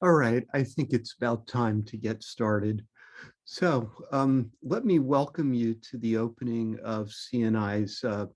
All right, I think it's about time to get started. So um, let me welcome you to the opening of CNI's uh,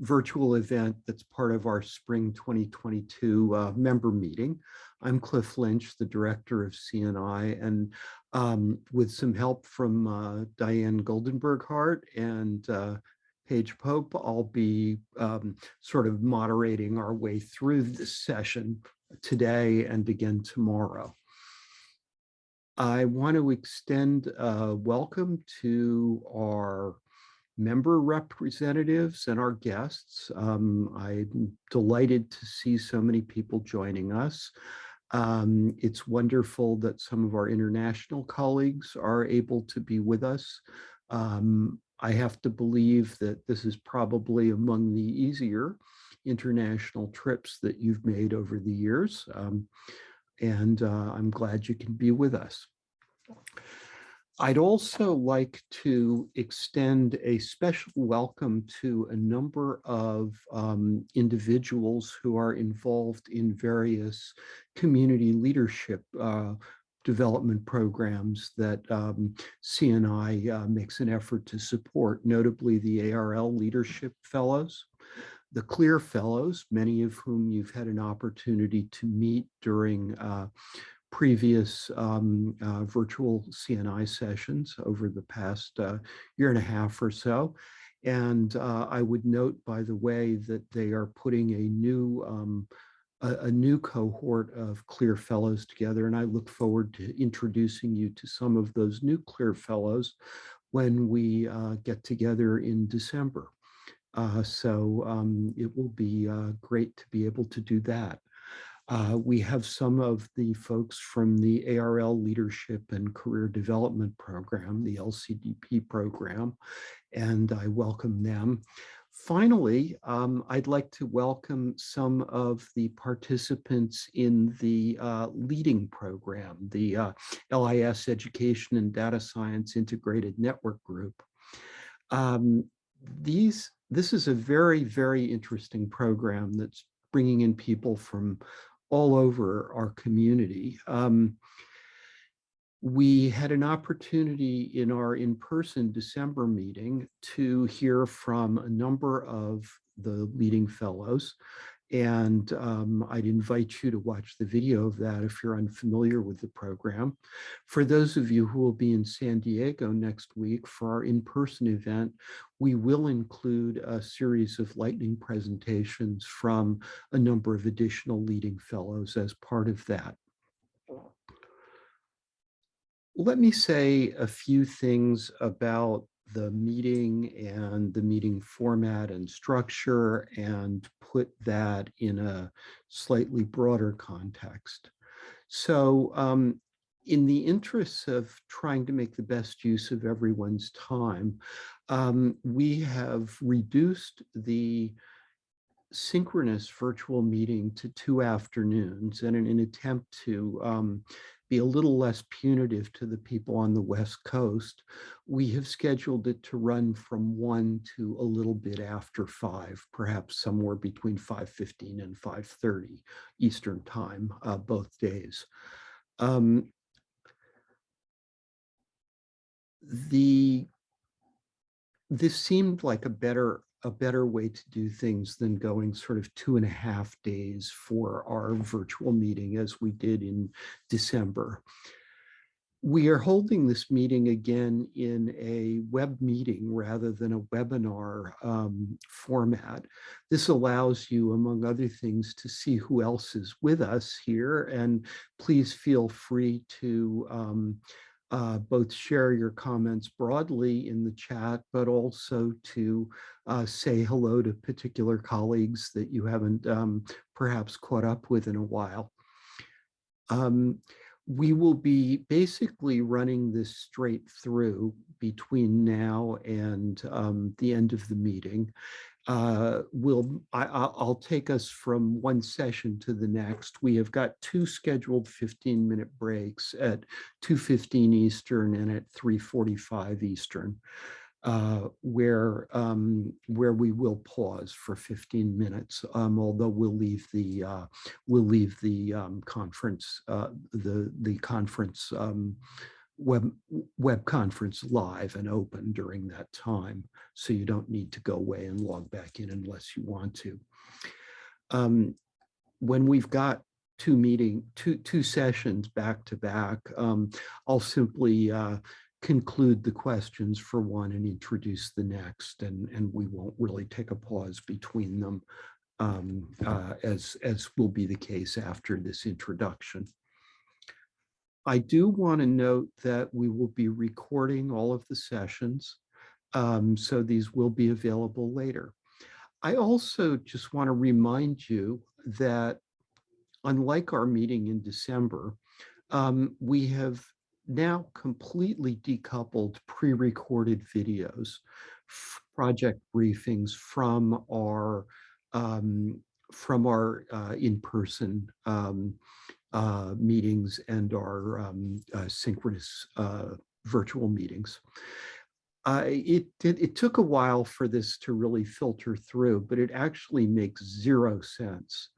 virtual event that's part of our spring 2022 uh, member meeting. I'm Cliff Lynch, the director of CNI, and um, with some help from uh, Diane Goldenberg Hart and uh, Paige Pope, I'll be um, sort of moderating our way through this session today and again tomorrow. I want to extend a welcome to our member representatives and our guests. Um, I'm delighted to see so many people joining us. Um, it's wonderful that some of our international colleagues are able to be with us. Um, I have to believe that this is probably among the easier international trips that you've made over the years. Um, and uh, I'm glad you can be with us. I'd also like to extend a special welcome to a number of um, individuals who are involved in various community leadership uh, development programs that um, CNI uh, makes an effort to support, notably the ARL Leadership Fellows, the CLEAR Fellows, many of whom you've had an opportunity to meet during uh, previous um, uh, virtual CNI sessions over the past uh, year and a half or so. And uh, I would note, by the way, that they are putting a new um, a, a, new cohort of CLEAR Fellows together, and I look forward to introducing you to some of those new CLEAR Fellows when we uh, get together in December. Uh, so um, it will be uh, great to be able to do that. Uh, we have some of the folks from the ARL Leadership and Career Development Program, the LCDP program, and I welcome them. Finally, um, I'd like to welcome some of the participants in the uh, LEADING program, the uh, LIS Education and Data Science Integrated Network Group. Um, these this is a very, very interesting program that's bringing in people from all over our community. Um, we had an opportunity in our in-person December meeting to hear from a number of the LEADING fellows and um, I'd invite you to watch the video of that if you're unfamiliar with the program. For those of you who will be in San Diego next week for our in-person event, we will include a series of lightning presentations from a number of additional LEADING fellows as part of that. Let me say a few things about the meeting and the meeting format and structure and put that in a slightly broader context. So um, in the interests of trying to make the best use of everyone's time, um, we have reduced the synchronous virtual meeting to two afternoons and in an attempt to um, be a little less punitive to the people on the West Coast, we have scheduled it to run from one to a little bit after five, perhaps somewhere between 5.15 and 5.30 Eastern time, uh, both days. Um, the this seemed like a better a better way to do things than going sort of two and a half days for our virtual meeting as we did in December. We are holding this meeting again in a web meeting rather than a webinar um, format. This allows you, among other things, to see who else is with us here. And please feel free to um, uh, both share your comments broadly in the chat, but also to uh, say hello to particular colleagues that you haven't um, perhaps caught up with in a while. Um, we will be basically running this straight through between now and um, the end of the meeting uh, will I, will take us from one session to the next. We have got two scheduled 15 minute breaks at 2.15 Eastern and at 3.45 Eastern. uh, where um, where we will pause for 15 minutes, um, although we'll leave the uh, we'll leave the um, conference uh, the the conference um, web web conference live and open during that time, so you don't need to go away and log back in unless you want to. Um, when we've got two meeting two two sessions back to back, um, I'll simply uh, conclude the questions for one and introduce the next, and, and we won't really take a pause between them um, uh, as, as will be the case after this introduction. I do want to note that we will be recording all of the sessions, um, so these will be available later. I also just want to remind you that unlike our meeting in December, um, we have now completely decoupled pre-recorded videos, project briefings from our um, from our uh, in-person um, uh, meetings and our um, uh, synchronous uh, virtual meetings. it, it, it took a while for this to really filter through, but it actually makes zero sense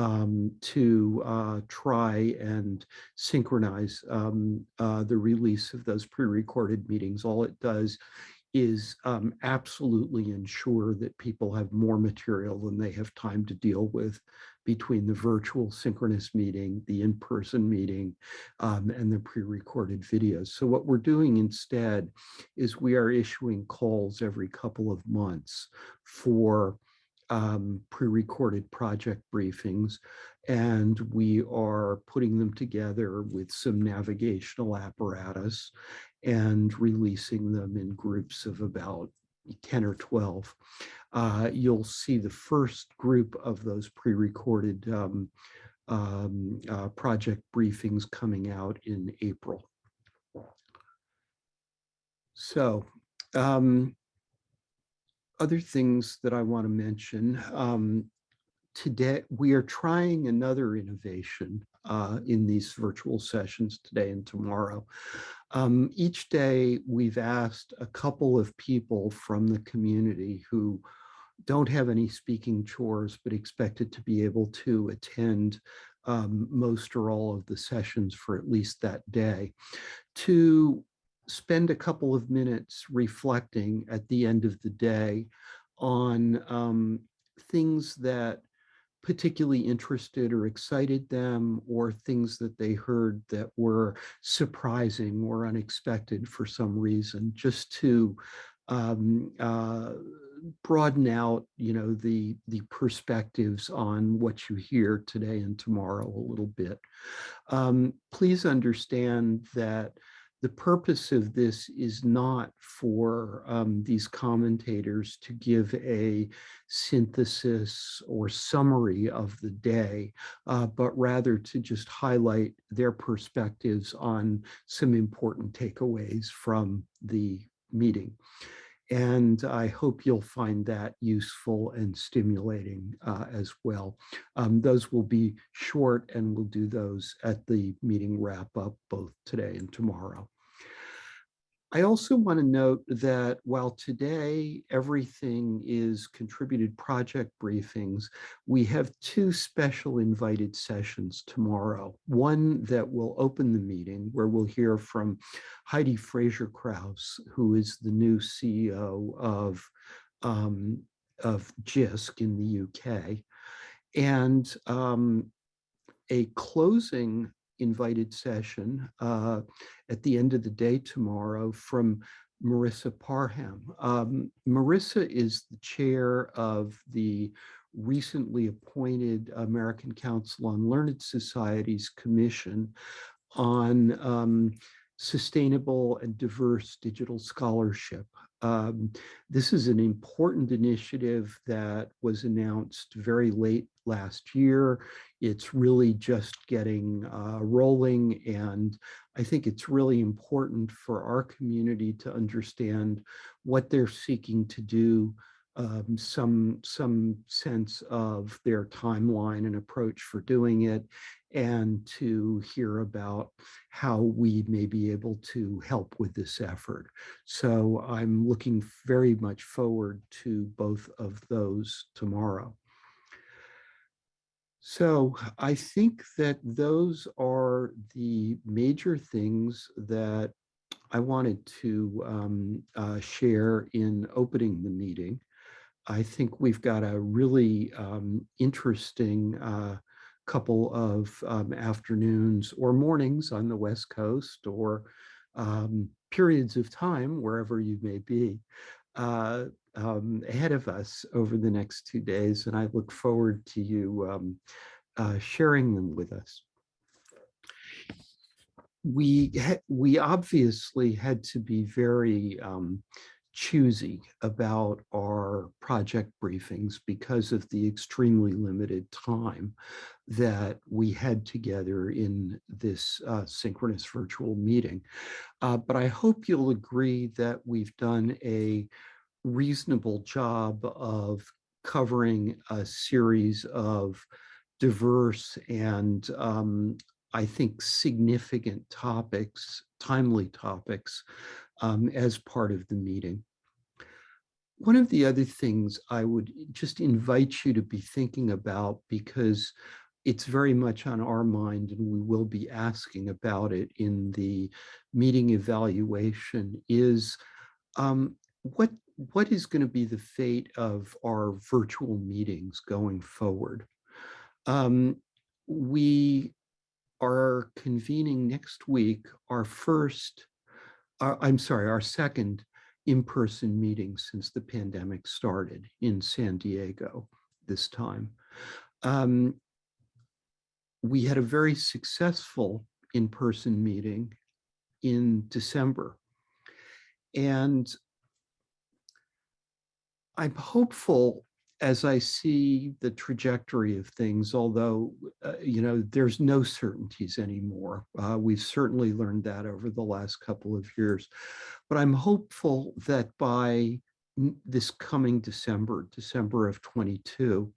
um, to uh, try and synchronize um, uh, the release of those pre-recorded meetings. All it does is um, absolutely ensure that people have more material than they have time to deal with between the virtual synchronous meeting, the in-person meeting, um, and the pre-recorded videos. So what we're doing instead is we are issuing calls every couple of months for um, pre-recorded project briefings, and we are putting them together with some navigational apparatus and releasing them in groups of about 10 or 12. Uh, you'll see the first group of those pre-recorded um, um, uh, project briefings coming out in April. So um, other things that I want to mention. Um, today, we are trying another innovation uh, in these virtual sessions today and tomorrow. Um, each day, we've asked a couple of people from the community who don't have any speaking chores, but expected to be able to attend um, most or all of the sessions for at least that day, to spend a couple of minutes reflecting at the end of the day on um, things that particularly interested or excited them or things that they heard that were surprising or unexpected for some reason, just to um, uh, broaden out, you know, the, the perspectives on what you hear today and tomorrow a little bit. Um, please understand that the purpose of this is not for um, these commentators to give a synthesis or summary of the day, uh, but rather to just highlight their perspectives on some important takeaways from the meeting. And I hope you'll find that useful and stimulating uh, as well. Um, those will be short and we'll do those at the meeting wrap up both today and tomorrow. I also want to note that while today everything is contributed project briefings, we have two special invited sessions tomorrow. One that will open the meeting where we'll hear from Heidi Fraser-Krauss, who is the new CEO of, um, of JISC in the UK. And um, a closing invited session uh, at the end of the day tomorrow from Marisa Parham. Um, Marisa is the chair of the recently appointed American Council on Learned Societies Commission on um, sustainable and diverse digital scholarship. Um, this is an important initiative that was announced very late last year. It's really just getting uh, rolling and I think it's really important for our community to understand what they're seeking to do, um, some, some sense of their timeline and approach for doing it, and to hear about how we may be able to help with this effort. So I'm looking very much forward to both of those tomorrow. So I think that those are the major things that I wanted to um, uh, share in opening the meeting. I think we've got a really um, interesting uh, couple of um, afternoons or mornings on the West Coast or um, periods of time wherever you may be. Uh, um, ahead of us over the next two days, and I look forward to you um, uh, sharing them with us. We, we obviously had to be very um, choosy about our project briefings because of the extremely limited time that we had together in this uh, synchronous virtual meeting. Uh, but I hope you'll agree that we've done a reasonable job of covering a series of diverse and um, I think significant topics, timely topics, um, as part of the meeting. One of the other things I would just invite you to be thinking about because it's very much on our mind and we will be asking about it in the meeting evaluation is um, what what is going to be the fate of our virtual meetings going forward? Um, we are convening next week our first, uh, I'm sorry, our second in-person meeting since the pandemic started in San Diego this time. Um, we had a very successful in-person meeting in December. And I'm hopeful as I see the trajectory of things, although, uh, you know, there's no certainties anymore. Uh, we've certainly learned that over the last couple of years. But I'm hopeful that by this coming December, December of 22,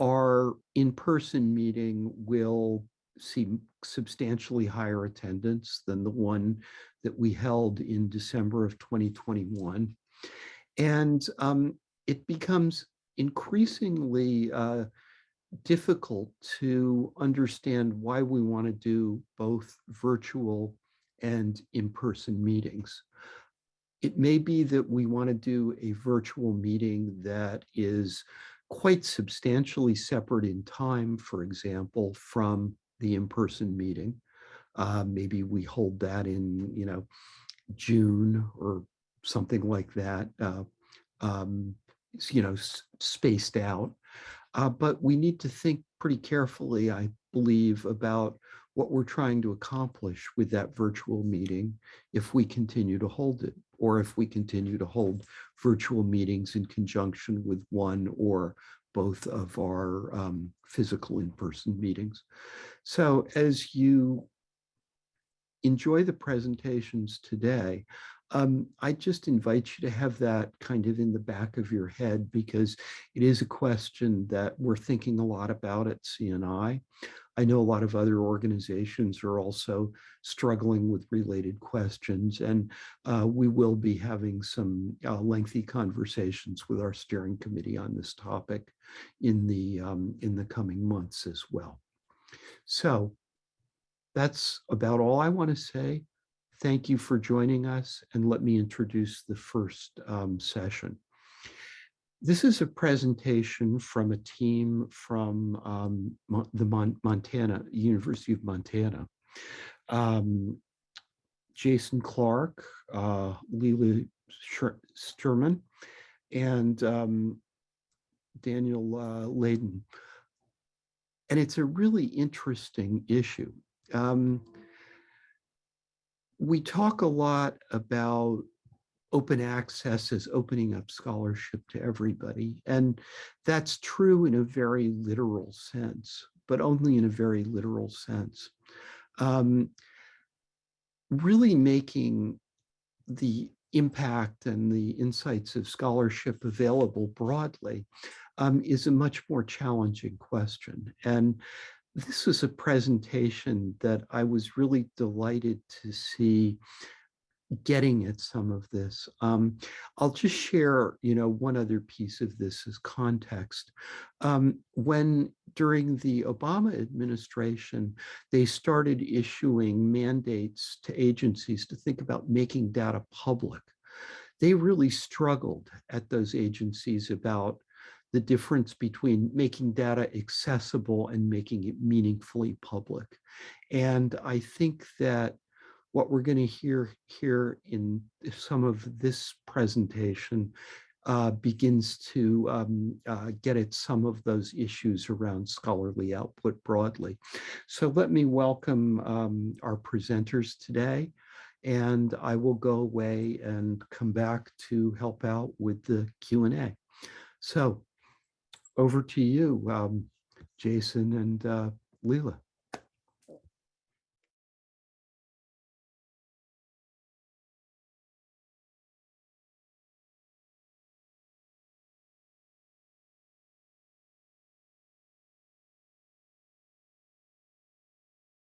our in-person meeting will see substantially higher attendance than the one that we held in December of 2021. And um, it becomes increasingly uh, difficult to understand why we want to do both virtual and in-person meetings. It may be that we want to do a virtual meeting that is quite substantially separate in time, for example, from the in-person meeting. Uh, maybe we hold that in, you know, June or something like that. Uh, um, you know, spaced out. Uh, but we need to think pretty carefully, I believe, about what we're trying to accomplish with that virtual meeting if we continue to hold it, or if we continue to hold virtual meetings in conjunction with one or both of our um, physical in-person meetings. So as you enjoy the presentations today, um, I just invite you to have that kind of in the back of your head because it is a question that we're thinking a lot about at CNI. I know a lot of other organizations are also struggling with related questions, and uh, we will be having some uh, lengthy conversations with our steering committee on this topic in the um, in the coming months as well. So that's about all I want to say. Thank you for joining us and let me introduce the first um, session. This is a presentation from a team from um, the Mon Montana, University of Montana. Um, Jason Clark, uh, Lila Sturman, and um, Daniel uh, Layden. And it's a really interesting issue. Um, we talk a lot about open access as opening up scholarship to everybody. And that's true in a very literal sense, but only in a very literal sense. Um, really making the impact and the insights of scholarship available broadly um, is a much more challenging question. And this was a presentation that I was really delighted to see getting at some of this. Um, I'll just share, you know, one other piece of this as context. Um, when during the Obama administration, they started issuing mandates to agencies to think about making data public. They really struggled at those agencies about the difference between making data accessible and making it meaningfully public. And I think that what we're going to hear here in some of this presentation uh, begins to um, uh, get at some of those issues around scholarly output broadly. So let me welcome um, our presenters today, and I will go away and come back to help out with the Q&A. So over to you, um, Jason and uh, Leela.